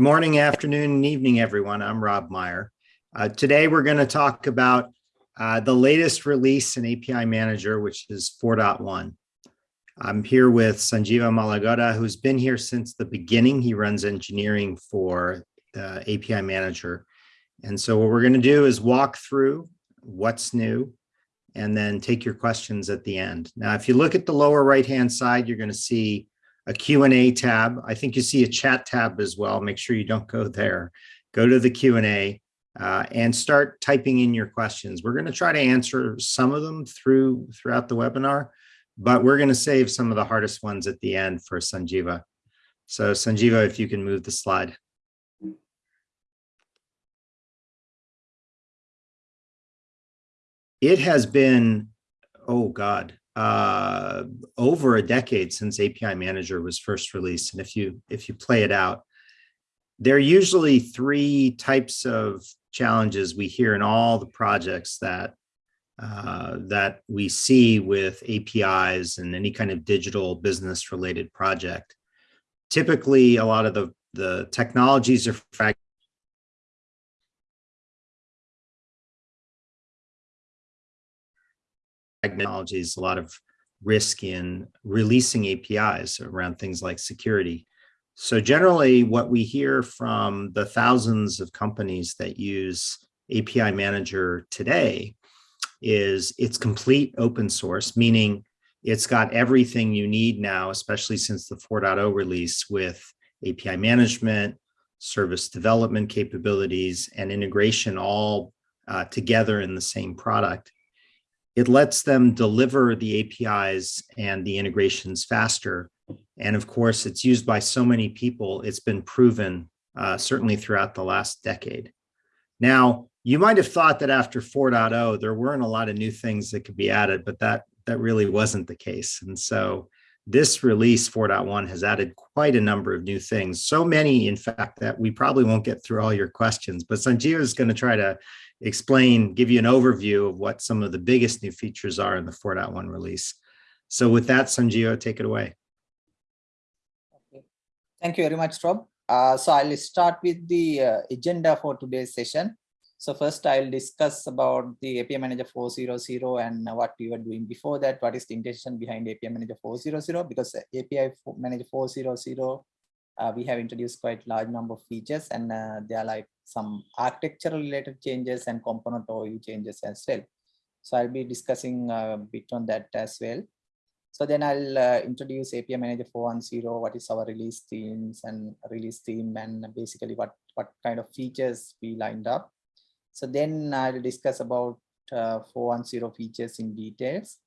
Good morning, afternoon, and evening, everyone. I'm Rob Meyer. Uh, today, we're going to talk about uh, the latest release in API Manager, which is 4.1. I'm here with Sanjeewa Malalgoda, who's been here since the beginning. He runs engineering for the API Manager. And so what we're going to do is walk through what's new and then take your questions at the end. Now, if you look at the lower right-hand side, you're going to see a Q&A tab. I think you see a chat tab as well. Make sure you don't go there. Go to the Q&A uh, and start typing in your questions. We're going to try to answer some of them through throughout the webinar, but we're going to save some of the hardest ones at the end for Sanjeewa. So Sanjeewa, if you can move the slide. It has been, oh God, uh, over a decade since API Manager was first released. And if you if you play it out, there are usually three types of challenges we hear in all the projects that uh, that we see with APIs and any kind of digital business related project. Typically, a lot of the, the technologies are technologies, a lot of risk in releasing APIs around things like security. So generally what we hear from the thousands of companies that use API Manager today is it's complete open source, meaning it's got everything you need now, especially since the 4.0 release with API management, service development capabilities, and integration all uh, together in the same product it lets them deliver the APIs and the integrations faster. And of course, it's used by so many people, it's been proven uh, certainly throughout the last decade. Now, you might have thought that after 4.0, there weren't a lot of new things that could be added, but that, that really wasn't the case. And so this release 4.1 has added quite a number of new things. So many, in fact, that we probably won't get through all your questions, but Sanjeewa is going to try to explain, give you an overview of what some of the biggest new features are in the 4.1 release. So with that, Sanjio, take it away. Okay. Thank you very much, Rob. Uh, so I'll start with the uh, agenda for today's session. So first I'll discuss about the API Manager 4.0 and what we were doing before that. What is the intention behind API Manager 4.0? Because API Manager 4.0 uh, we have introduced quite large number of features and uh, they are like some architectural related changes and component OU changes as well. So I'll be discussing a bit on that as well. So then I'll uh, introduce API Manager 410, what is our release themes and release theme and basically what, what kind of features we lined up. So then I'll discuss about uh, 4.1.0 features in details.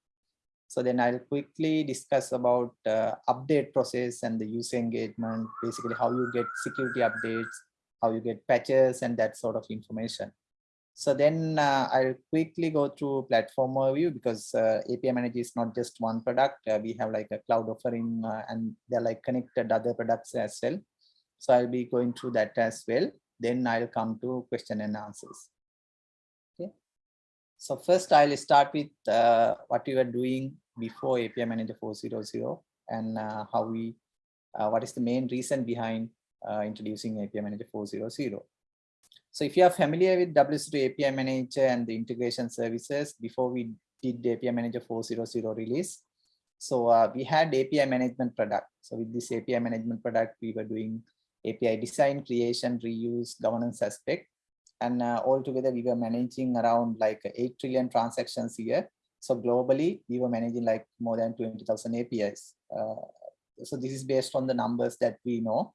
So then I'll quickly discuss about uh, update process and the user engagement, basically how you get security updates, how you get patches and that sort of information. So then uh, I'll quickly go through platform overview because uh, API Manager is not just one product. Uh, we have like a cloud offering uh, and they're like connected other products as well. So I'll be going through that as well. Then I'll come to question and answers. Okay. So first I'll start with uh, what we were doing before API Manager 4.0 and uh, how we, what is the main reason behind uh, introducing API Manager 4.0.0. So if you are familiar with WSO2 API Manager and the integration services before we did API Manager 4.0 release, so uh, we had API management product. So with this API management product, we were doing API design, creation, reuse, governance aspect. And uh, altogether, we were managing around like 8 trillion transactions a year so globally, we were managing like more than 20,000 APIs. Uh, so this is based on the numbers that we know.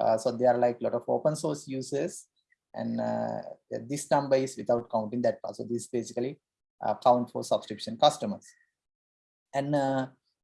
Uh, so there are like a lot of open source users and uh, this number is without counting that part. So this is basically uh, count for subscription customers. And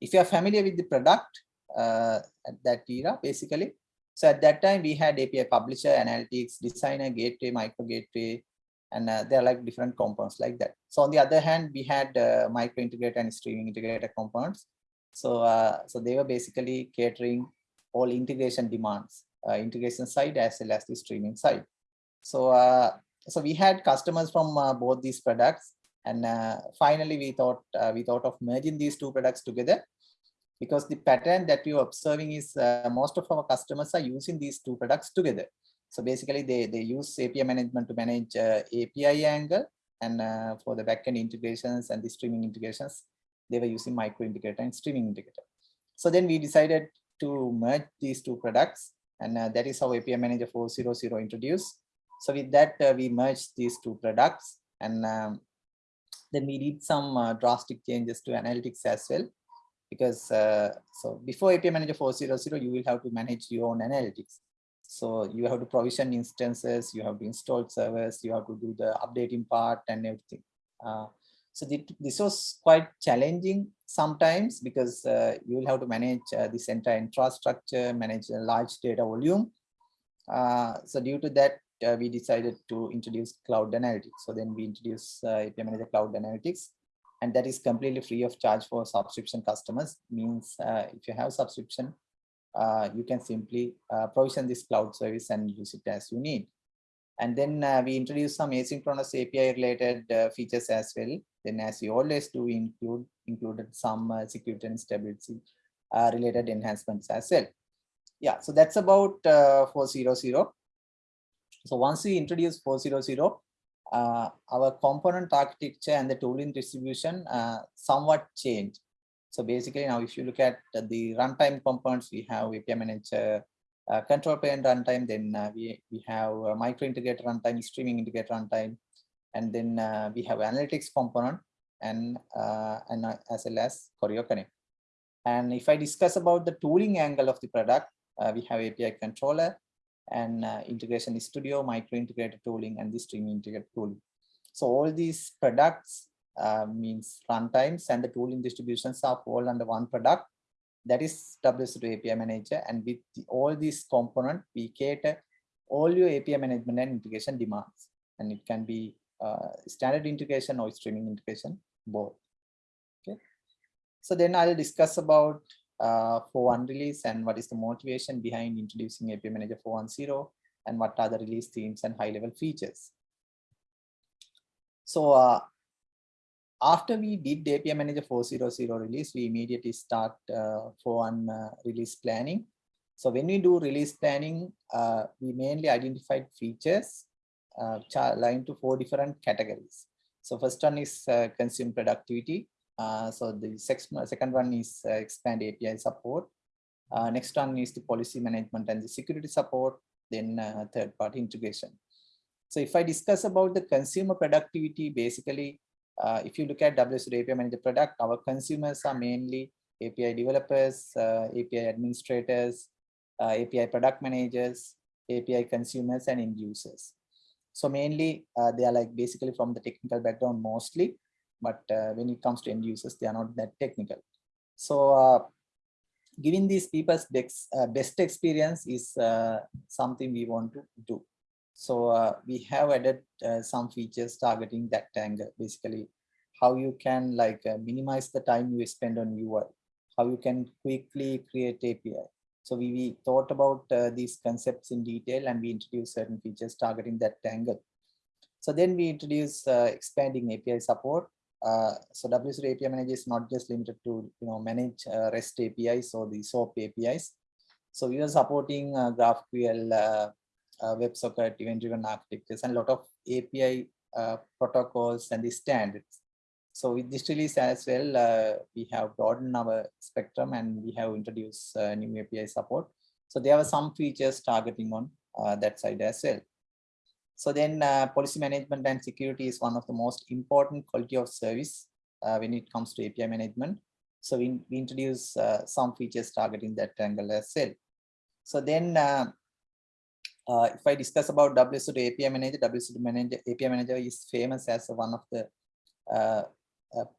if you are familiar with the product at that era, basically, so at that time we had API publisher, analytics, designer, gateway, micro gateway, and uh, they're like different components like that. So on the other hand, we had uh, micro integrator and streaming integrator components. So, uh, so they were basically catering all integration demands, integration side as well as the streaming side. So, uh, so we had customers from uh, both these products, and finally we thought we thought of merging these two products together. because the pattern that we are observing is uh, most of our customers are using these two products together. So basically they, they use API management to manage uh, API angle and uh, for the backend integrations and the streaming integrations, they were using micro integrator and streaming integrator. So then we decided to merge these two products and uh, that is how API Manager 4.0.0 introduced. So with that, uh, we merged these two products and um, then we did some uh, drastic changes to analytics as well. Because uh, so before API Manager 4.0.0, you will have to manage your own analytics. So you have to provision instances, you have to install servers, you have to do the updating part and everything. So this was quite challenging sometimes because uh, you will have to manage uh, this entire infrastructure, manage a large data volume. Uh, so due to that, uh, we decided to introduce cloud analytics. So then we introduced uh, API Manager Cloud Analytics, and that is completely free of charge for subscription customers. Means uh, if you have subscription, you can simply provision this cloud service and use it as you need. And then we introduced some asynchronous API related features as well. Then as we always do include included some uh, security and stability uh, related enhancements as well. Yeah, so that's about 4.0.0. So once we introduce 4.0.0, uh, our component architecture and the tooling distribution uh, somewhat changed. So basically now if you look at the runtime components, we have API manager, uh, control plane runtime, then uh, we, we have uh, micro integrator runtime, streaming integrator runtime, and then uh, we have analytics component and, uh, and uh, as well as Choreo Connect. And if I discuss about the tooling angle of the product, we have API controller, and uh, integration studio, micro integrated tooling, and the streaming integrated tooling. So all these products uh, means runtimes and the tooling distributions are all under one product. That is WSO2 API Manager. And with the, all these components, we cater all your API management and integration demands. And it can be uh, standard integration or streaming integration, both. Okay. So then I'll discuss about uh, for one release and what is the motivation behind introducing API Manager 4.1.0 and what are the release themes and high level features. So uh, after we did API Manager 4.0.0 release, we immediately start uh, for one uh, release planning. So when we do release planning, uh, we mainly identified features aligned to four different categories. So first one is uh, consume productivity. Uh, so the second one is uh, expand API support. Uh, next one is the policy management and the security support. Then uh, third party integration. So if I discuss about the consumer productivity, basically, uh, if you look at WSO API Manager product, our consumers are mainly API developers, API administrators, API product managers, API consumers and end users. So mainly they are like basically from the technical background mostly but uh, when it comes to end users, they are not that technical. So uh, giving these people's best, uh, experience is uh, something we want to do. So uh, we have added uh, some features targeting that angle, basically how you can like minimize the time you spend on UI, how you can quickly create API. So we, we thought about these concepts in detail and we introduced certain features targeting that angle. So then we introduce expanding API support uh, so WSO2 API Manager is not just limited to you know manage uh, REST APIs or the SOAP APIs. So we are supporting uh, GraphQL, uh, uh, WebSocket, event-driven architectures, and a lot of API uh, protocols and the standards. So with this release as well, we have broadened our spectrum and we have introduced new API support. So there are some features targeting on that side as well. So then uh, policy management and security is one of the most important quality of service uh, when it comes to API management. So we, we introduce uh, some features targeting that angle as well. So then uh, uh, if I discuss about WSO2 API Manager, WSO2 Manager, API Manager is famous as one of the uh,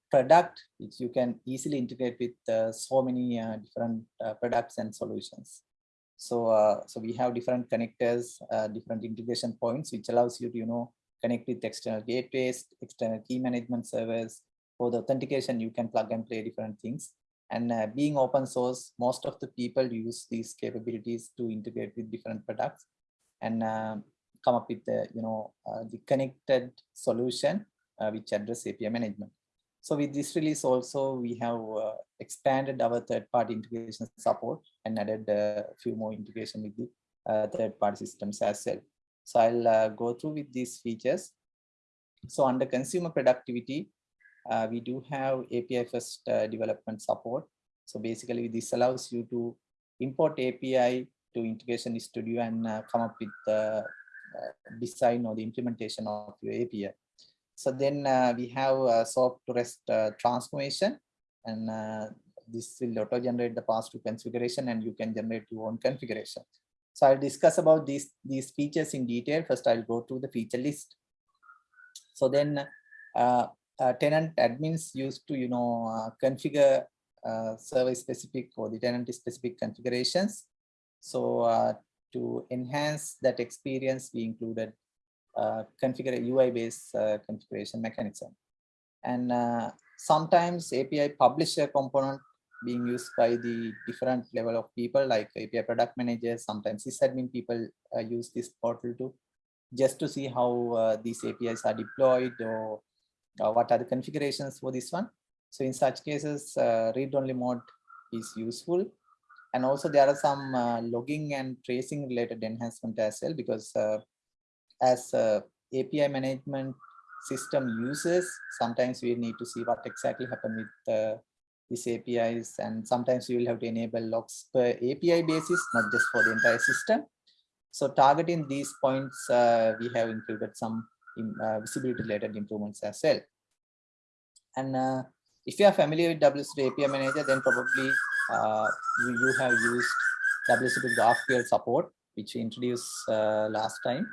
product which you can easily integrate with so many different products and solutions. So, uh, so we have different connectors, uh, different integration points, which allows you to, you know, connect with external gateways, external key management servers. For the authentication, you can plug and play different things. And uh, being open source, most of the people use these capabilities to integrate with different products and uh, come up with the, you know, uh, the connected solution uh, which address API management. So with this release also, we have uh, expanded our third-party integration support and added a few more integration with the uh, third-party systems as well. So I'll uh, go through with these features. So under consumer productivity, uh, we do have API first uh, development support. So basically this allows you to import API to integration studio and uh, come up with the uh, design or the implementation of your API. So then uh, we have uh, SOAP to REST uh, transformation and this will auto generate the pass to configuration and you can generate your own configuration. So I'll discuss about these, these features in detail. First, I'll go through the feature list. So then uh, uh, tenant admins used to, you know, uh, configure service specific or the tenant specific configurations. So to enhance that experience, we included uh, configure UI based uh, configuration mechanism. And uh, sometimes API publisher component being used by the different level of people like API product managers, sometimes sysadmin people uh, use this portal to just to see how uh, these APIs are deployed or uh, what are the configurations for this one. So in such cases, read-only mode is useful. And also there are some logging and tracing related enhancement as well, because as uh, API management system users, sometimes we need to see what exactly happened with uh, these APIs. And sometimes you will have to enable logs per API basis, not just for the entire system. So targeting these points, uh, we have included some in, uh, visibility related improvements as well. And uh, if you are familiar with WSO API Manager, then probably uh, you, you have used WSO GraphQL support, which we introduced uh, last time.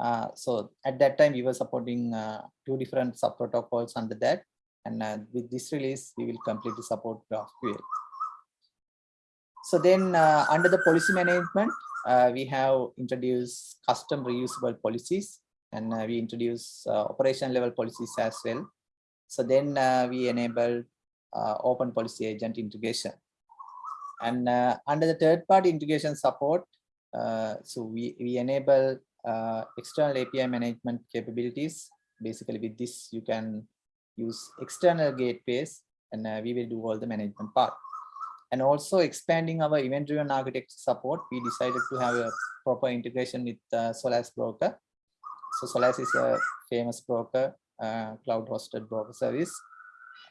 Uh, so at that time, we were supporting uh, two different sub protocols under that. And uh, with this release, we will completely support GraphQL. So then uh, under the policy management, uh, we have introduced custom reusable policies and uh, we introduce operation level policies as well. So then we enable open policy agent integration. And under the third party integration support, so we, we enable uh, external API management capabilities. Basically with this, you can use external gateways and uh, we will do all the management part. And also expanding our event driven architecture support, we decided to have a proper integration with uh, Solace broker. So Solace is a famous broker, uh, cloud hosted broker service.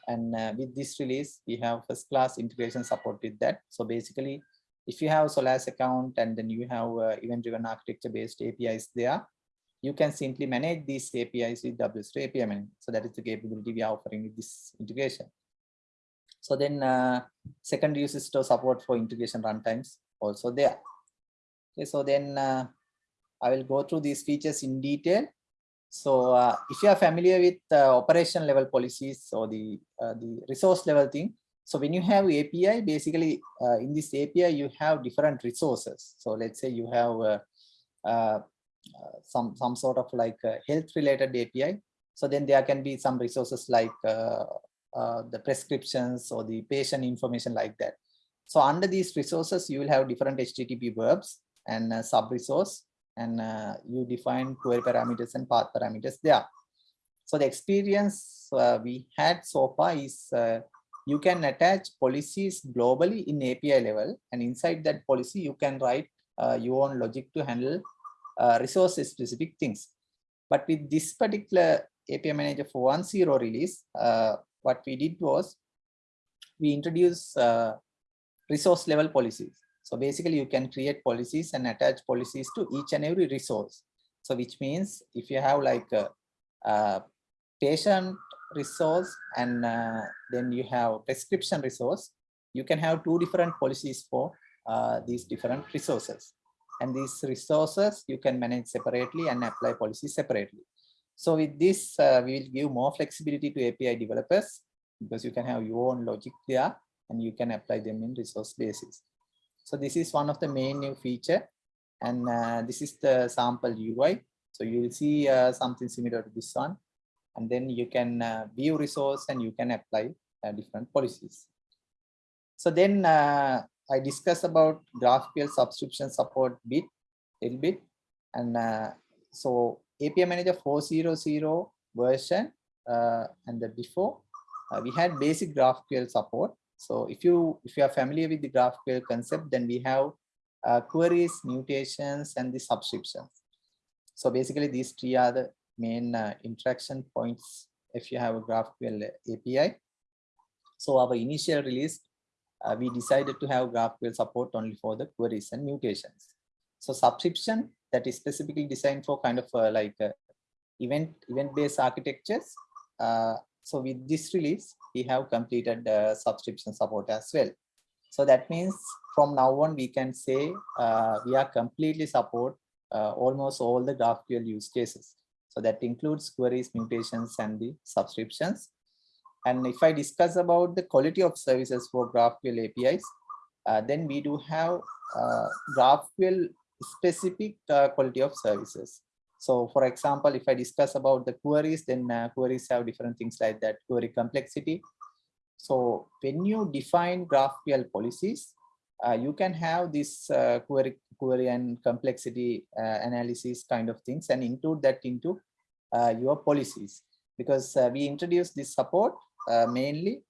And uh, with this release, we have first class integration support with that. So basically, if you have a Solace account and then you have uh, event driven architecture based APIs there, you can simply manage these APIs with WSO API Manager. So that is the capability we are offering with this integration. So then uh, second use is to support for integration runtimes also there. Okay, so then uh, I will go through these features in detail. So uh, if you are familiar with uh, operation level policies or the uh, the resource level thing, so when you have API, basically uh, in this API you have different resources. So let's say you have uh, uh, some some sort of like health related API. So then there can be some resources like uh, uh, the prescriptions or the patient information like that. So under these resources, you will have different HTTP verbs and sub resource and uh, you define query parameters and path parameters there. So the experience uh, we had so far is you can attach policies globally in API level and inside that policy you can write uh, your own logic to handle uh, resource specific things. But with this particular API Manager 4.10 release, uh, what we did was we introduced uh, resource level policies. So basically you can create policies and attach policies to each and every resource. So which means if you have like a, a patient resource and uh, then you have prescription resource, you can have two different policies for uh, these different resources. And these resources you can manage separately and apply policies separately. So with this, uh, we will give more flexibility to API developers because you can have your own logic there and you can apply them in resource basis. So this is one of the main new feature and uh, this is the sample UI. So you will see uh, something similar to this one and then you can uh, view resource and you can apply uh, different policies. So then uh, I discussed about GraphQL subscription support bit, little bit. And uh, so API Manager 4.0.0 version uh, and the before uh, we had basic GraphQL support. So if you if you are familiar with the GraphQL concept, then we have queries, mutations, and the subscriptions. So basically, these three are the main uh, interaction points if you have a GraphQL API. So our initial release, uh, we decided to have GraphQL support only for the queries and mutations. So subscription that is specifically designed for kind of uh, like event event based architectures. So with this release, we have completed uh, subscription support as well. So that means from now on, we can say uh, we are completely support uh, almost all the GraphQL use cases. So that includes queries, mutations, and the subscriptions. And if I discuss about the quality of services for GraphQL APIs, uh, then we do have uh, GraphQL specific uh, quality of services. So for example, if I discuss about the queries, then uh, queries have different things like that, query complexity. So when you define GraphQL policies, uh, you can have this uh, query, query and complexity uh, analysis kind of things and include that into uh, your policies. Because uh, we introduced this support uh, mainly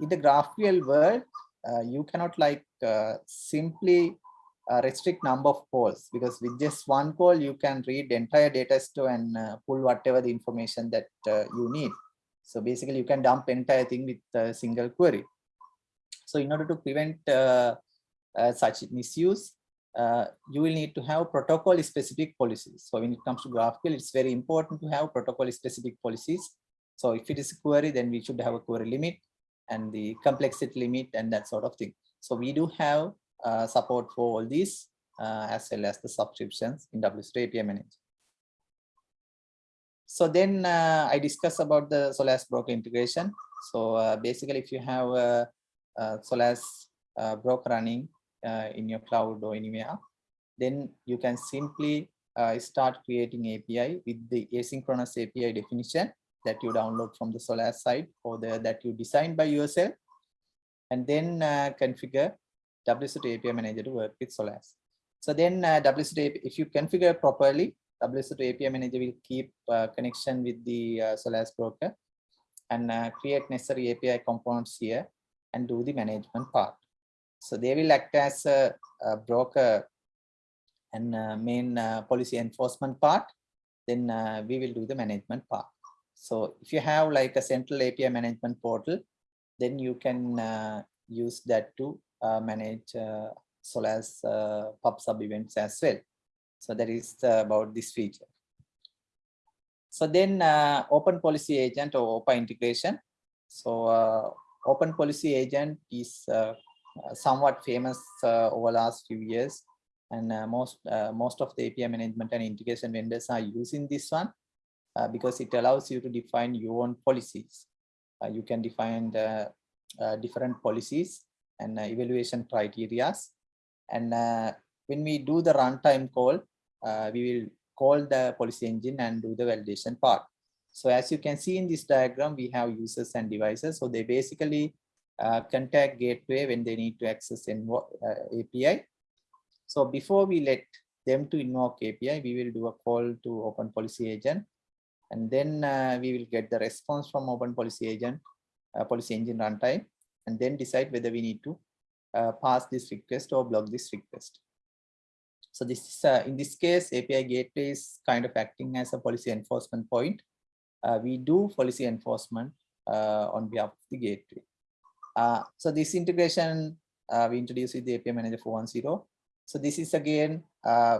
in the GraphQL world, you cannot like simply restrict number of calls. Because with just one call you can read entire data store and pull whatever the information that you need. So basically you can dump entire thing with a single query so in order to prevent uh, uh, such misuse uh, you will need to have protocol specific policies so when it comes to graphql it's very important to have protocol specific policies so if it is a query then we should have a query limit and the complexity limit and that sort of thing so we do have uh, support for all these uh, as well as the subscriptions in WSO API Manager. So then uh, I discuss about the Solace broker integration. So basically, if you have a, a uh, broker running uh, in your cloud or anywhere, then you can simply start creating API with the asynchronous API definition that you download from the Solace site or the, that you design by yourself and then configure WSO2 API manager to work with Solace. So then uh, WSO2 if you configure properly, WSO2 API manager will keep uh, connection with the uh, Solace broker and uh, create necessary API components here and do the management part. So they will act as a, a broker and uh, main uh, policy enforcement part. Then uh, we will do the management part. So if you have like a central API management portal, then you can uh, use that to uh, manage uh, pub sub events as well. So that is about this feature. So then open policy agent or OPA integration. So open policy agent is somewhat famous over last few years and uh, most uh, most of the API management and integration vendors are using this one uh, because it allows you to define your own policies. you can define the, different policies and uh, evaluation criteria. And uh, when we do the runtime call, uh, we will call the policy engine and do the validation part. So as you can see in this diagram, we have users and devices. So they basically uh, contact gateway when they need to access an uh, API. So before we let them to invoke API, we will do a call to open policy agent. And then uh, we will get the response from open policy agent, policy engine runtime and then decide whether we need to uh, pass this request or block this request. So this is, uh, in this case, API gateway is kind of acting as a policy enforcement point. Uh, we do policy enforcement uh, on behalf of the gateway. Uh, so this integration uh, we introduced with the API Manager 410. So this is again,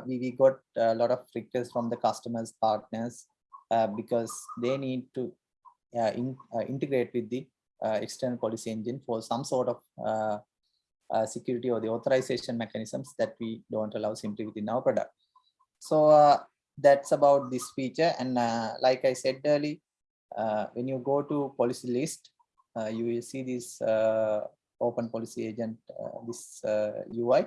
we, we got a lot of requests from the customers, partners, because they need to in, integrate with the uh, external policy engine for some sort of uh, uh, security or the authorization mechanisms that we don't allow simply within our product. So that's about this feature. And like I said earlier, when you go to policy list, you will see this open policy agent, this UI.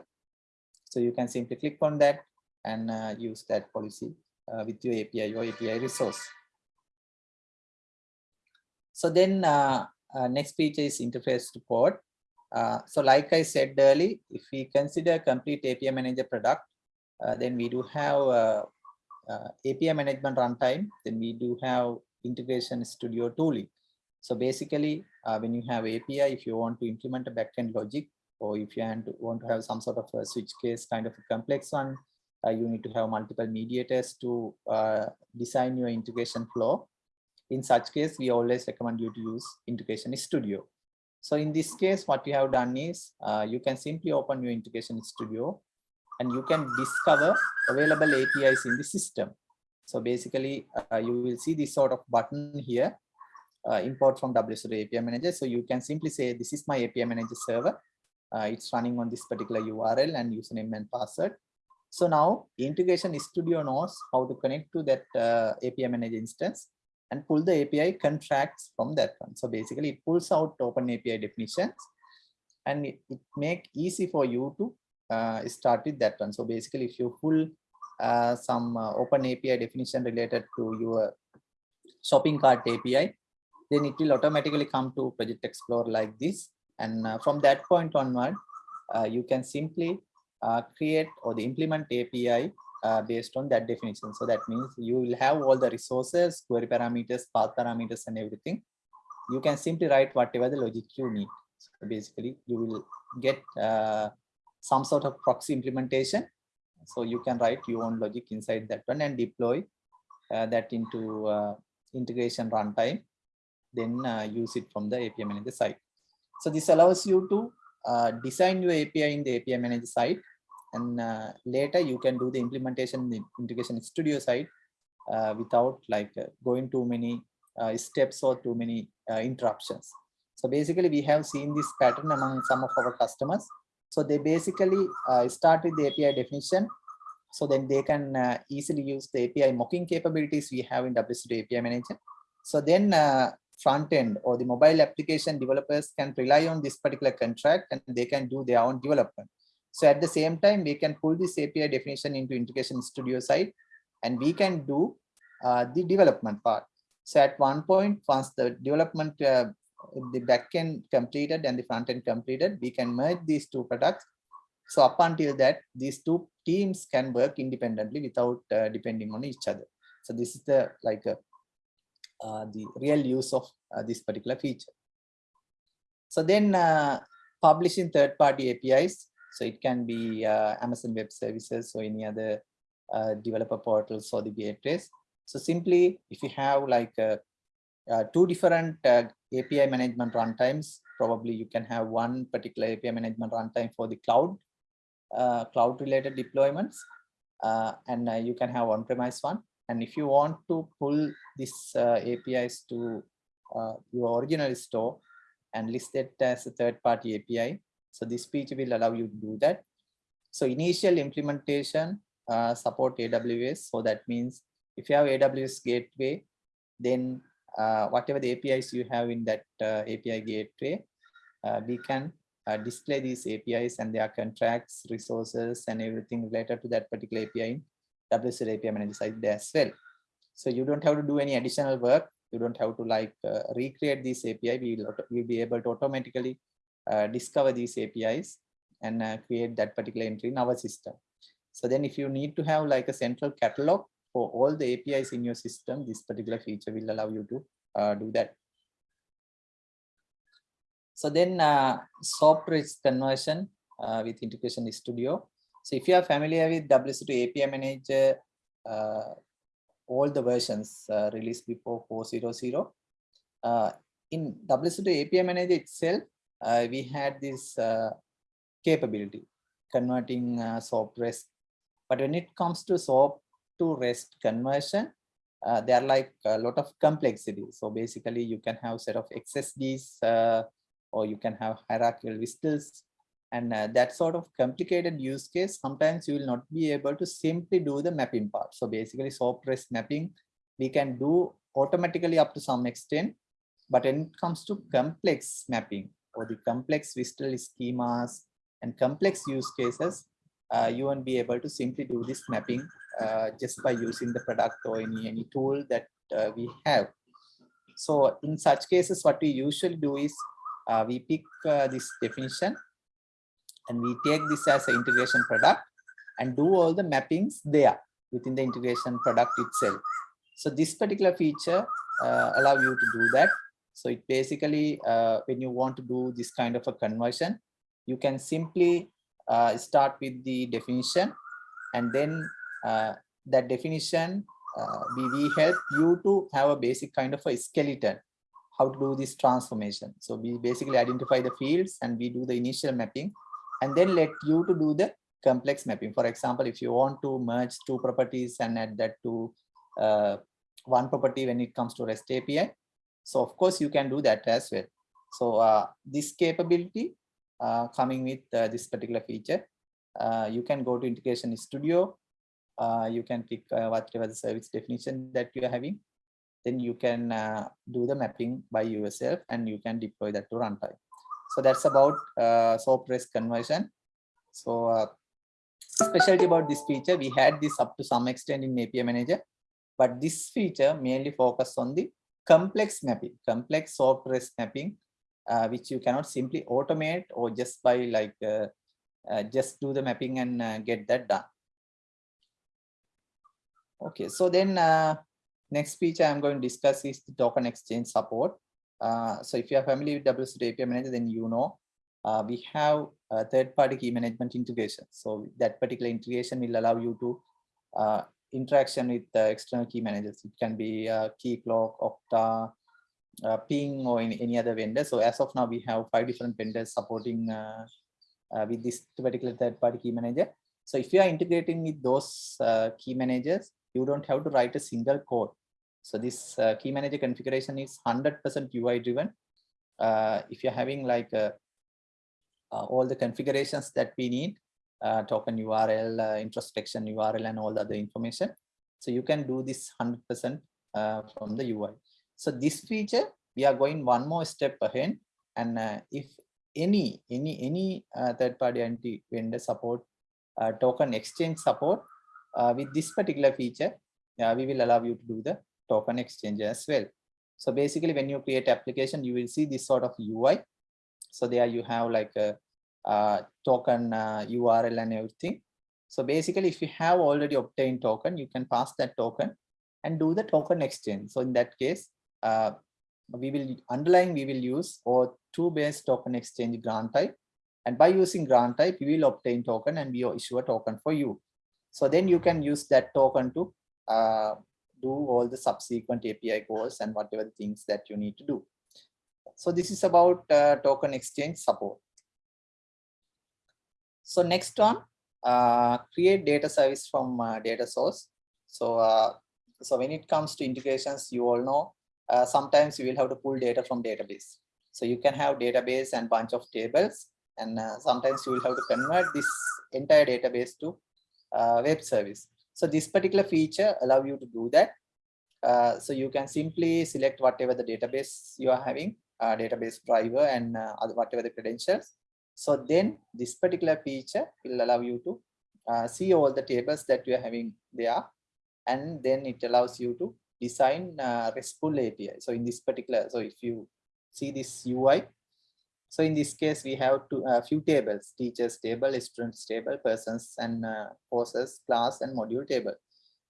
So you can simply click on that and uh, use that policy uh, with your API or API resource. So then uh, uh, next feature is interface. Uh, so like I said earlier, if we consider complete API manager product, uh, then we do have uh, API management runtime, then we do have integration studio tooling. So basically, uh, when you have API, if you want to implement a backend logic, or if you want to, have some sort of a switch case kind of a complex one, uh, you need to have multiple mediators to uh, design your integration flow. In such case, we always recommend you to use Integration Studio. So in this case, what we have done is uh, you can simply open your Integration Studio and you can discover available APIs in the system. So basically, uh, you will see this sort of button here, uh, import from WSO2 API Manager. So you can simply say, this is my API Manager server. Uh, it's running on this particular URL and username and password. So now Integration Studio knows how to connect to that uh, API Manager instance and pull the API contracts from that one. So basically it pulls out open API definitions and it, it make easy for you to uh, start with that one. So basically if you pull uh, some uh, open API definition related to your shopping cart API, then it will automatically come to Project Explorer like this. And uh, from that point onward, uh, you can simply uh, create or the implement API uh, based on that definition. So that means you will have all the resources, query parameters, path parameters, and everything. You can simply write whatever the logic you need. So basically, you will get some sort of proxy implementation. So you can write your own logic inside that one and deploy uh, that into uh, integration runtime, then uh, use it from the API manager side. So this allows you to uh, design your API in the API manager side and uh, later you can do the implementation in the integration studio side uh, without like going too many steps or too many interruptions so basically we have seen this pattern among some of our customers so they basically uh, start with the api definition. So then they can easily use the api mocking capabilities we have in WSO2 api manager so then front end or the mobile application developers can rely on this particular contract and they can do their own development. So at the same time, we can pull this API definition into Integration Studio side, and we can do uh, the development part. So at one point, once the development, uh, the backend completed and the front end completed, we can merge these two products. So up until that, these two teams can work independently without uh, depending on each other. So this is the like uh, uh, the real use of uh, this particular feature. So then publishing third-party APIs so it can be uh, Amazon Web Services or any other uh, developer portals or the gateways. So simply, if you have like uh, uh two different uh, API management runtimes, probably you can have one particular API management runtime for the cloud, uh, cloud related deployments, and you can have on-premise one. And if you want to pull these APIs to your original store and list it as a third-party API, so this feature will allow you to do that. So initial implementation uh, support AWS. So that means if you have AWS gateway, then uh, whatever the APIs you have in that uh, API gateway, uh, we can uh, display these APIs and their contracts, resources, and everything related to that particular API in WSO2 API manager side as well. So you don't have to do any additional work. You don't have to like uh, recreate this API. We will we'll be able to automatically uh, discover these APIs and uh, create that particular entry in our system. So then if you need to have like a central catalog for all the APIs in your system, this particular feature will allow you to uh, do that. So then uh, SOAP REST conversion uh, with Integration Studio. So if you are familiar with WSO2 API Manager, uh, all the versions uh, released before 4.0.0, uh, in WSO2 API Manager itself, uh, we had this capability converting SOAP REST. But when it comes to SOAP to REST conversion, uh, there are like a lot of complexity. So basically you can have set of XSDs uh, or you can have hierarchical WSDLs and uh, that sort of complicated use case, sometimes you will not be able to simply do the mapping part. So basically SOAP REST mapping, we can do automatically up to some extent, but when it comes to complex mapping, or the complex WSDL schemas and complex use cases, uh, you won't be able to simply do this mapping uh, just by using the product or any, any tool that uh, we have. So in such cases, what we usually do is uh, we pick uh, this definition and we take this as an integration product and do all the mappings there within the integration product itself. So this particular feature uh, allow you to do that So it basically, when you want to do this kind of a conversion, you can simply start with the definition and then that definition, uh, we, we help you to have a basic kind of a skeleton, how to do this transformation. So we basically identify the fields and we do the initial mapping and then let you to do the complex mapping. For example, if you want to merge two properties and add that to uh, one property when it comes to REST API. So of course you can do that as well. So uh, this capability uh, coming with uh, this particular feature, uh, you can go to Integration Studio. Uh, you can pick uh, whatever the service definition that you are having. Then you can uh, do the mapping by yourself and you can deploy that to runtime. So that's about uh, SOAP REST conversion. So uh, specialty about this feature, we had this up to some extent in API Manager, but this feature mainly focus on the complex mapping, complex SOAP REST mapping, uh, which you cannot simply automate or just by like uh, uh, just do the mapping and get that done. Okay, so then uh, next feature I'm going to discuss is the token exchange support. Uh, so if you are familiar with WSO2 API Manager, then you know uh, we have third-party key management integration. So that particular integration will allow you to uh, interaction with the external key managers. It can be uh, Keycloak, Okta, uh, Ping, or in any other vendor. So as of now, we have five different vendors supporting with this particular third-party key manager. So if you are integrating with those uh, key managers, you don't have to write a single code. So this uh, key manager configuration is 100% UI driven. Uh, if you're having like uh, uh, all the configurations that we need, uh, token URL, uh, introspection URL, and all the other information. So you can do this 100% uh, from the UI. So this feature, we are going one more step ahead. And if any any any uh, third-party anti vendor support token exchange support with this particular feature, uh, we will allow you to do the token exchange as well. So basically, when you create application, you will see this sort of UI. So there you have like a, uh, token uh, URL and everything. So basically, if you have already obtained token, you can pass that token and do the token exchange. So in that case, uh, we will underlying we will use or two base token exchange grant type. And by using grant type, we will obtain token and we will issue a token for you. So then you can use that token to uh, do all the subsequent API calls and whatever things that you need to do. So this is about uh, token exchange support. So next one, uh, create data service from uh, data source. So, uh, so when it comes to integrations, you all know, uh, sometimes you will have to pull data from database. So you can have database and bunch of tables, and sometimes you will have to convert this entire database to uh, web service. So this particular feature allow you to do that. Uh, so you can simply select whatever the database you are having, uh, database driver and uh, whatever the credentials. So then this particular feature will allow you to uh, see all the tables that you are having there. And then it allows you to design uh, RESTful API. So in this particular, so if you see this UI, so in this case, we have a uh, few tables, teachers table, students table, persons and uh, courses, class and module table.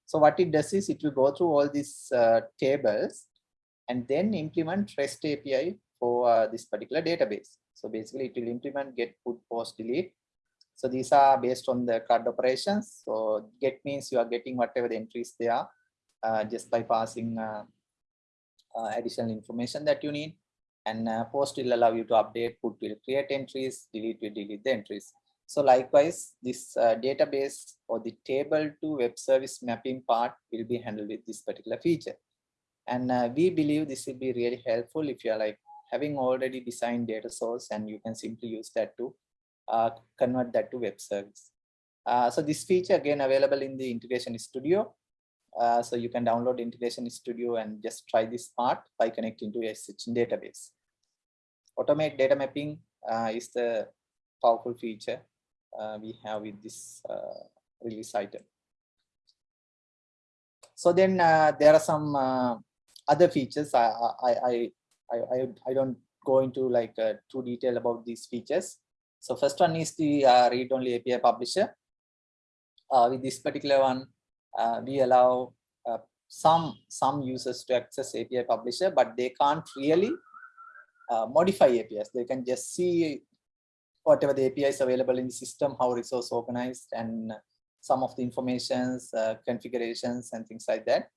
So what it does is it will go through all these uh, tables and then implement REST API for uh, this particular database. So basically it will implement get, put, post, delete. So these are based on the CRUD operations. So get means you are getting whatever the entries they are uh, just by passing uh, uh, additional information that you need. And uh, post will allow you to update, put will create entries, delete will delete the entries. So likewise, this uh, database or the table to web service mapping part will be handled with this particular feature. And uh, we believe this will be really helpful if you're like having already designed data source and you can simply use that to uh, convert that to web service. Uh, so this feature again available in the integration studio. Uh, so you can download integration studio and just try this part by connecting to a SSH database. Automate data mapping uh, is the powerful feature uh, we have with this uh, release item. So then there are some other features I, I, I I, I, don't go into like uh, too detail about these features. So first one is the uh, read-only API publisher. Uh, with this particular one, uh, we allow uh, some some users to access API publisher, but they can't really uh, modify APIs. They can just see whatever the APIs available in the system, how resource organized and some of the informations, uh, configurations and things like that,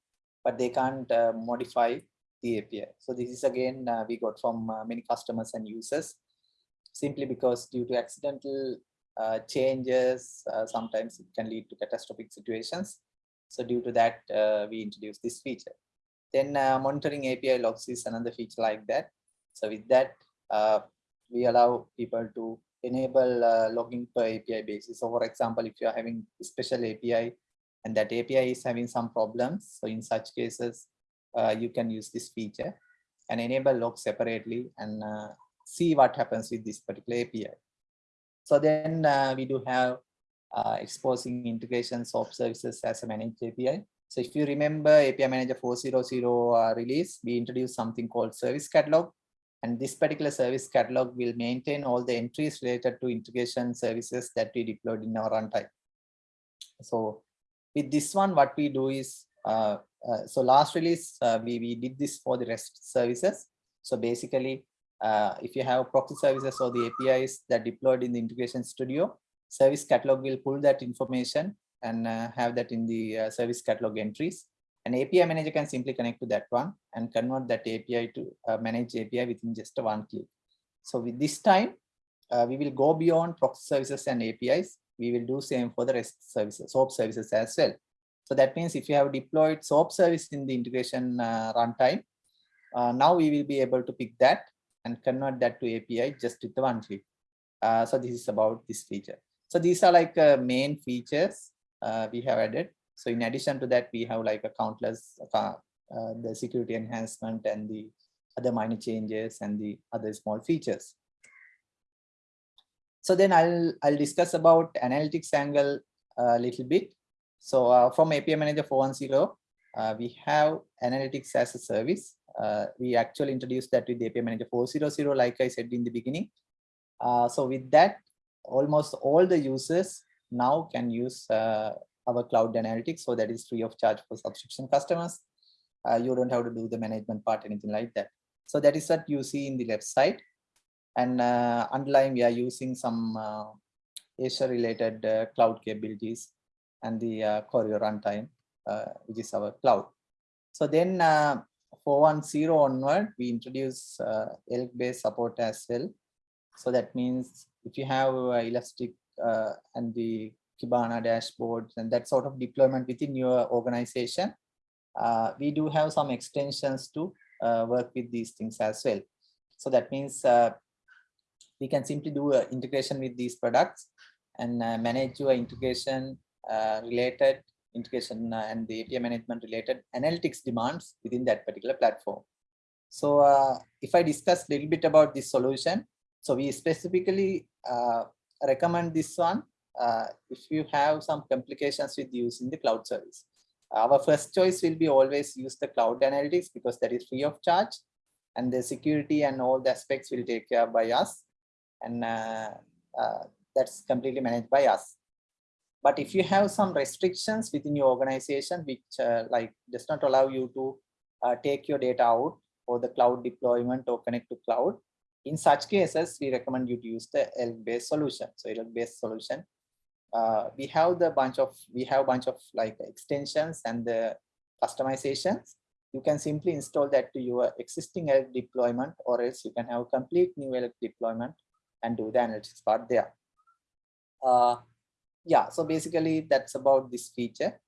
but they can't uh, modify the API. So this is again, uh, we got from uh, many customers and users simply because due to accidental uh, changes, uh, sometimes it can lead to catastrophic situations. So due to that, uh, we introduced this feature. Then uh, monitoring API logs is another feature like that. So with that, uh, we allow people to enable uh, logging per API basis. So for example, if you are having a special API and that API is having some problems, so in such cases, uh, you can use this feature and enable log separately and uh, see what happens with this particular API. So then we do have uh, exposing integrations of services as a managed API. So if you remember API Manager 4.0.0 uh, release, we introduced something called service catalog. And this particular service catalog will maintain all the entries related to integration services that we deployed in our runtime. So with this one, what we do is, uh, uh, so last release, uh, we, we did this for the REST services. So basically, uh, if you have proxy services or the APIs that deployed in the integration studio, service catalog will pull that information and uh, have that in the uh, service catalog entries. An API manager can simply connect to that one and convert that API to uh, manage API within just one click. So with this time, uh, we will go beyond proxy services and APIs. We will do same for the REST services, SOAP services as well. So that means if you have deployed SOAP service in the integration uh, runtime, uh, now we will be able to pick that and convert that to API just with the one click. So this is about this feature. So these are like uh, main features uh, we have added. So in addition to that, we have like a countless uh, uh, the security enhancement and the other minor changes and the other small features. So then I'll I'll discuss about analytics angle a little bit. So uh, from API Manager 4.1.0, uh, we have analytics as a service. We actually introduced that with API Manager 4.0.0, like I said in the beginning. So with that, almost all the users now can use uh, our cloud analytics. So that is free of charge for subscription customers. Uh, you don't have to do the management part, anything like that. So that is what you see in the left side. And uh, underlying, we are using some uh, Azure related uh, cloud capabilities and the uh, runtime, uh, which is our cloud. So then uh, 410 onward, we introduce uh, ELK-based support as well. So that means if you have uh, Elastic uh, and the Kibana dashboards and that sort of deployment within your organization, uh, we do have some extensions to uh, work with these things as well. So that means uh, we can simply do a integration with these products and uh, manage your integration related integration and the API management related analytics demands within that particular platform. So if I discuss a little bit about this solution, so we specifically uh, recommend this one uh, if you have some complications with using the cloud service. Our first choice will be always use the cloud analytics because that is free of charge and the security and all the aspects will take care by us and uh, uh, that's completely managed by us. But if you have some restrictions within your organization which uh, like does not allow you to uh, take your data out for the cloud deployment or connect to cloud, in such cases, we recommend you to use the ELK-based solution. So ELK-based solution, uh, we have the bunch of we have a bunch of like extensions and the customizations. You can simply install that to your existing ELK deployment, or else you can have a complete new ELK deployment and do the analytics part there. Uh, yeah, so basically that's about this feature.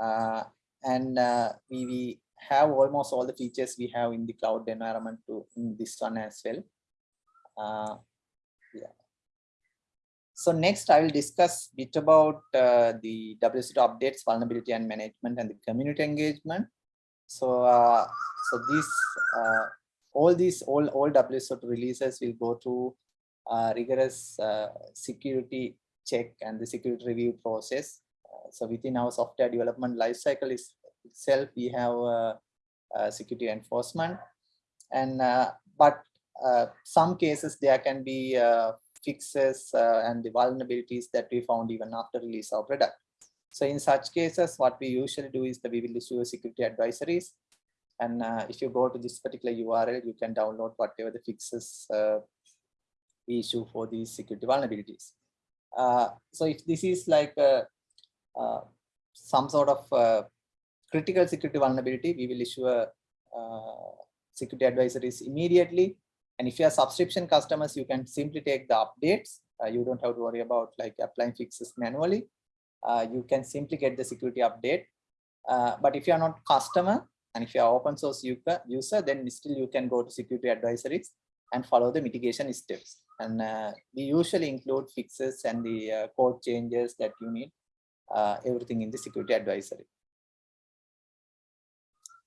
Uh, and uh, we, we have almost all the features we have in the cloud environment to in this one as well. Uh, yeah. So next I will discuss a bit about uh, the WSO2 updates, vulnerability and management and the community engagement. So, uh, so these, uh, all these, all, all WSO2 releases will go through uh, rigorous uh, security check and the security review process. Uh, so within our software development lifecycle is itself, we have security enforcement and but some cases there can be uh, fixes uh, and the vulnerabilities that we found even after release of product. So in such cases, what we usually do is that we will issue security advisories And uh, if you go to this particular URL, you can download whatever the fixes uh, we issue for these security vulnerabilities. Uh, so if this is like a, uh, some sort of uh, critical security vulnerability, we will issue a uh, security advisories immediately. And if you are subscription customers, you can simply take the updates. Uh, you don't have to worry about like applying fixes manually. Uh, you can simply get the security update. Uh, but if you are not customer and if you are open source user, user, then still you can go to security advisories and follow the mitigation steps. And uh, we usually include fixes and the uh, code changes that you need, uh, everything in the security advisory.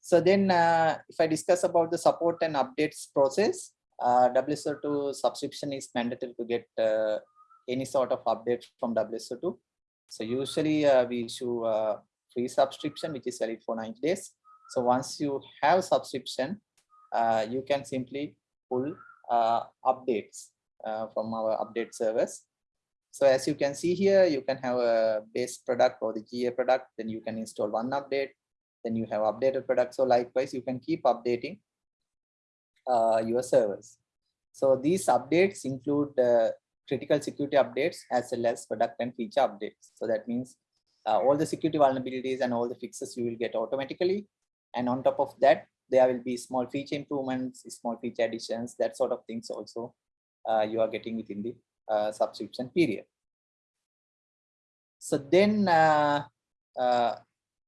So then if I discuss about the support and updates process, uh, WSO2 subscription is mandatory to get uh, any sort of update from WSO2. So usually uh, we issue a free subscription, which is valid for 90 days. So once you have subscription, uh, you can simply pull uh, updates uh, from our update service. So as you can see here, you can have a base product or the GA product, then you can install one update, then you have updated product. So likewise, you can keep updating uh, your servers. So these updates include uh, critical security updates as well as product and feature updates. So that means uh, all the security vulnerabilities and all the fixes you will get automatically. And on top of that, there will be small feature improvements, small feature additions, that sort of things also uh, you are getting within the uh, subscription period. So then uh, uh,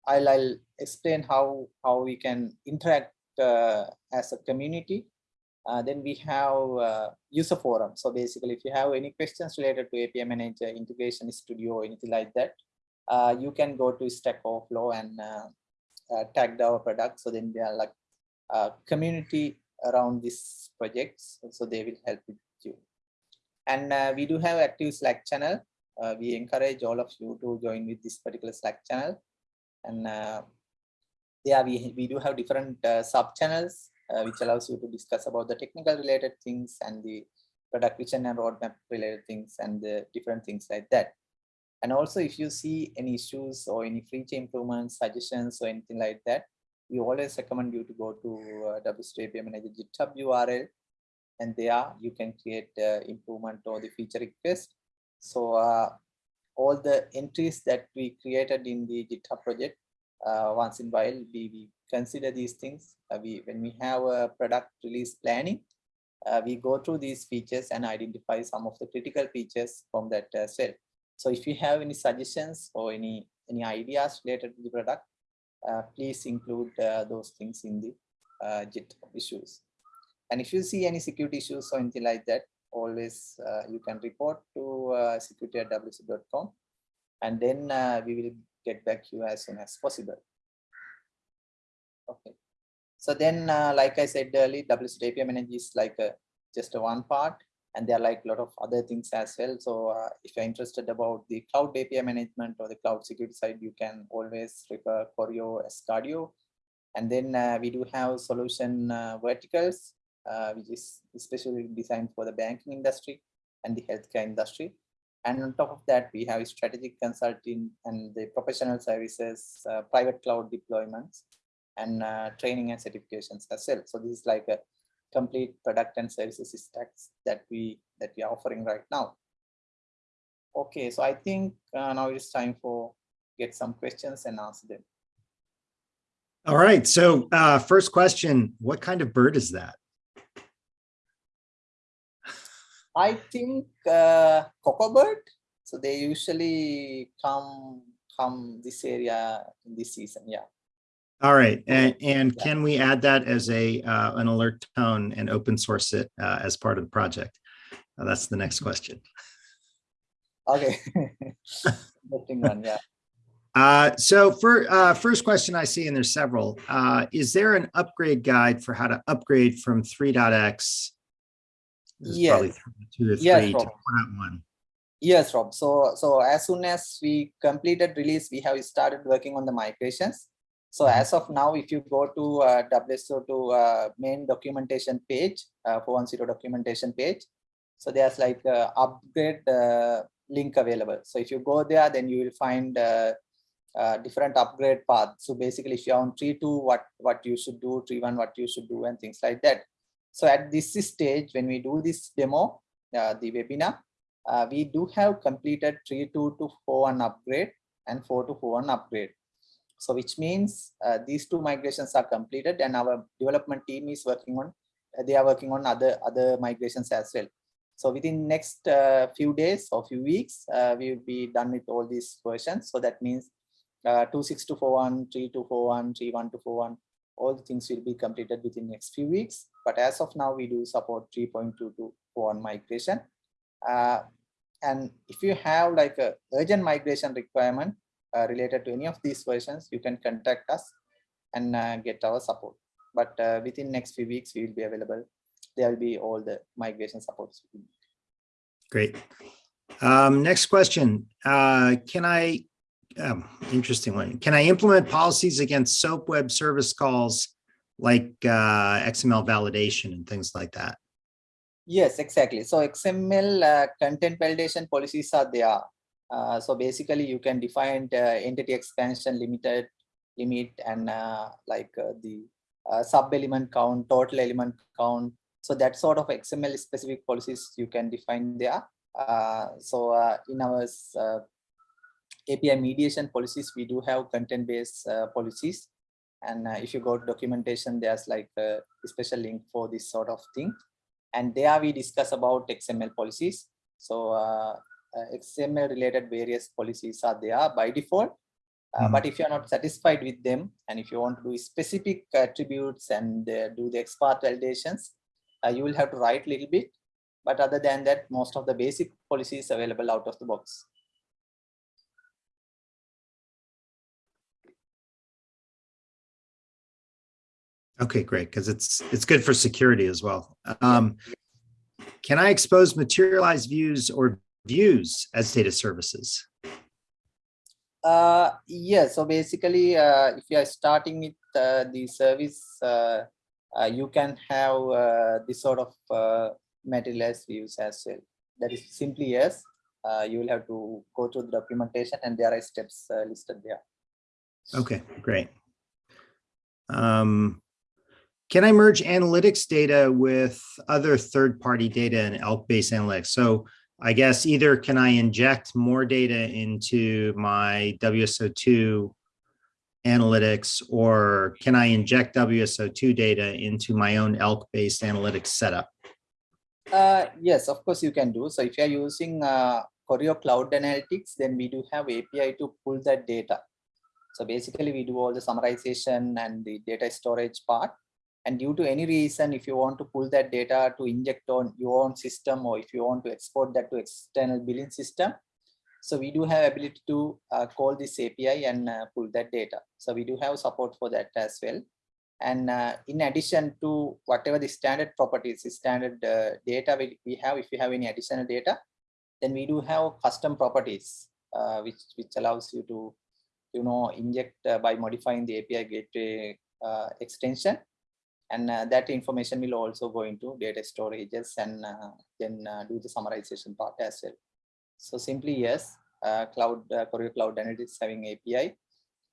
I'll, I'll explain how, how we can interact uh, as a community. Uh, then we have uh, user forum. So basically, if you have any questions related to API Manager, Integration Studio, or anything like that, uh, you can go to Stack Overflow and uh, uh, tag our product. So then they are like community around these projects. So they will help with you. And uh, we do have active Slack channel. we encourage all of you to join with this particular Slack channel. And yeah, we, we do have different sub channels uh, which allows you to discuss about the technical related things and the product vision and roadmap related things and the different things like that. And also if you see any issues or any feature improvements, suggestions or anything like that, we always recommend you to go to uh, WSO2 API Manager GitHub URL and there you can create uh, improvement or the feature request. So uh, all the entries that we created in the GitHub project, uh, once in a while we, we consider these things. Uh, we when we have a product release planning, uh, we go through these features and identify some of the critical features from that as well. So if you have any suggestions or any any ideas related to the product, uh, please include uh, those things in the uh, GitHub issues. And if you see any security issues or anything like that, always uh, you can report to uh, security at wso2.com and then we will get back to you as soon as possible. Okay. So then, uh, like I said earlier, WSO2 API Manager is like a, just a one part, and there are like a lot of other things as well. So uh, if you're interested about the cloud API management or the cloud security side, you can always refer Choreo Asgardeo. And then uh, we do have solution uh, verticals, uh, which is especially designed for the banking industry and the healthcare industry. And on top of that, we have strategic consulting and the professional services, uh, private cloud deployments, and uh, training and certifications as well. So this is like a complete product and services stacks that we that we are offering right now. Okay, so I think uh, now it's time for get some questions and answer them. All right, so uh, first question, what kind of bird is that? I think uh, cocoa bird. So they usually come come this area in this season. Yeah. All right, and, and can we add that as a uh, an alert tone and open source it uh, as part of the project? Uh, that's the next question. Okay, interesting one, yeah. Uh, so for uh, first question I see, and there's several, uh, is there an upgrade guide for how to upgrade from 3.x? Yes. Two or Yes, to Rob. 4.1. Yes, Rob. So so as soon as we completed release, we have started working on the migrations. So Mhm. as of now, if you go to uh, WSO2 uh, main documentation page, uh, 410 documentation page, so there's like a upgrade uh, link available. So if you go there, then you will find uh, uh, different upgrade paths. So basically, if you're on tree two, what what you should do, tree one, what you should do, and things like that. So at this stage, when we do this demo, uh, the webinar, uh, we do have completed 3 2 to 4 one upgrade and four to four one upgrade. So which means uh, these two migrations are completed and our development team is working on, uh, they are working on other, other migrations as well. So within next uh, few days or few weeks, uh, we will be done with all these versions. So that means uh, 26241, 3241, 3121, all the things will be completed within next few weeks. But as of now, we do support 3.2241 migration. Uh, and if you have like a urgent migration requirement uh, related to any of these versions, you can contact us and uh, get our support. But uh, within next few weeks, we will be available. There will be all the migration supports. Great. Um, next question. Uh, can I, um, interesting one. Can I implement policies against SOAP web service calls like uh, XML validation and things like that? Yes, exactly. So XML uh, content validation policies are there. Uh, so basically you can define entity expansion limited limit and uh, like uh, the uh, sub element count, total element count. So that sort of XML specific policies you can define there. so in our API mediation policies, we do have content based policies. And if you go to documentation, there's like a special link for this sort of thing and there we discuss about XML policies. So uh, uh, XML related various policies are there by default. Uh, mm. But if you're not satisfied with them, and if you want to do specific attributes and uh, do the XPath validations, uh, you will have to write a little bit. But other than that, most of the basic policies available out of the box. Okay, great, because it's it's good for security as well. Um, can I expose materialized views or views as data services? Uh, yeah, so basically, uh, if you are starting with uh, the service, uh, uh, you can have uh, this sort of uh, materialized views as well. That is simply yes. Uh, you will have to go to the documentation and there are steps uh, listed there. Okay, great. Um, can I merge analytics data with other third-party data in ELK-based analytics? So I guess either can I inject more data into my WSO2 analytics or can I inject WSO2 data into my own ELK-based analytics setup? Uh, yes, of course you can do. So if you're using uh, Choreo Cloud Analytics, then we do have API to pull that data. So basically we do all the summarization and the data storage part and due to any reason if you want to pull that data to inject on your own system or if you want to export that to external billing system so we do have ability to uh, call this api and uh, pull that data. So we do have support for that as well. And uh, in addition to whatever the standard properties the standard uh, data we, we have if you have any additional data then we do have custom properties uh, which which allows you to you know inject uh, by modifying the api gateway extension and uh, that information will also go into data storages and uh, then uh, do the summarization part as well. So simply yes, uh, cloud uh, Choreo Cloud Analytics having API,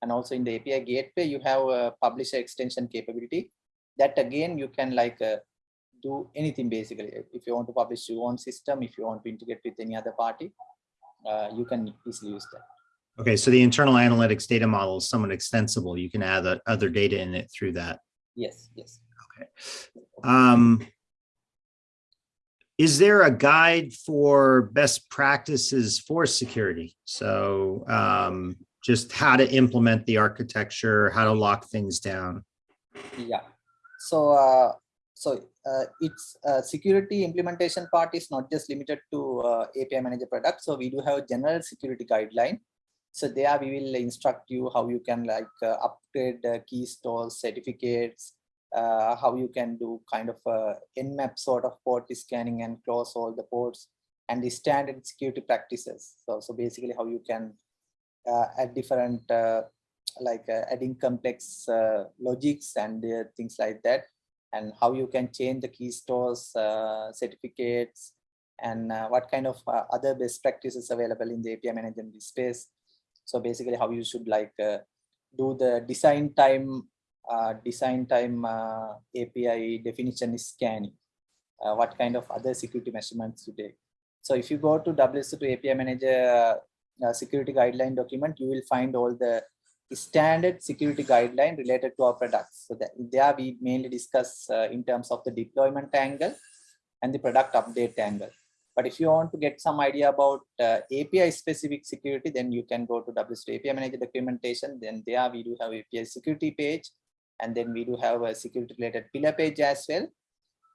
and also in the API gateway you have a publisher extension capability. That again you can like uh, do anything basically. If you want to publish your own system, if you want to integrate with any other party, you can easily use that. Okay, so the internal analytics data model is somewhat extensible. You can add other data in it through that. Yes, yes. Um, is there a guide for best practices for security? So um, just how to implement the architecture, how to lock things down. Yeah. So uh, so uh, its uh, security implementation part is not just limited to uh, API manager product. So we do have a general security guideline. So there we will instruct you how you can like uh, upgrade key stores, certificates, uh, how you can do kind of a nmap sort of port scanning and close all the ports and the standard security practices. So, so basically how you can uh, add different uh, like uh, adding complex uh, logics and uh, things like that and how you can change the key stores certificates and what kind of other best practices available in the API management space So basically how you should like do the design time, uh, design time uh, API definition is scanning. Uh, what kind of other security measurements to take. So if you go to WSO2 API Manager uh, security guideline document, you will find all the standard security guideline related to our products. So that there we mainly discuss uh, in terms of the deployment angle and the product update angle. But if you want to get some idea about uh, API specific security, then you can go to WSO2 API Manager documentation. Then there we do have API security page, and then we do have a security related pillar page as well.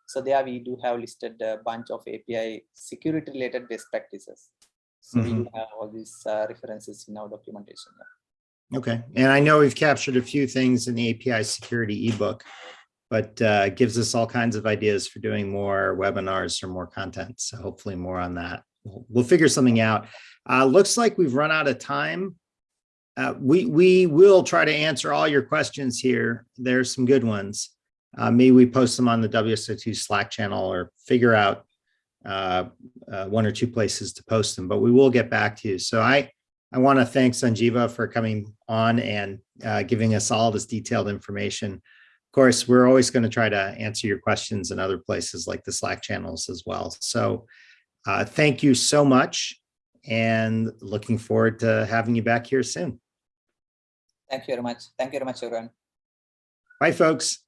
So there we do have listed a bunch of API security related best practices. So we do have all these uh, references in our documentation. Okay, and I know we've captured a few things in the API security ebook, but uh, gives us all kinds of ideas for doing more webinars or more content. So hopefully more on that. We'll, we'll figure something out. Uh, looks like we've run out of time. Uh, we we will try to answer all your questions here. There's some good ones. Uh, maybe we post them on the WSO2 Slack channel or figure out uh, uh, one or two places to post them, but we will get back to you. So I I want to thank Sanjeewa for coming on and uh, giving us all this detailed information. Of course, we're always going to try to answer your questions in other places like the Slack channels as well. So uh, thank you so much and looking forward to having you back here soon. Thank you very much. Thank you very much, everyone. Bye, folks.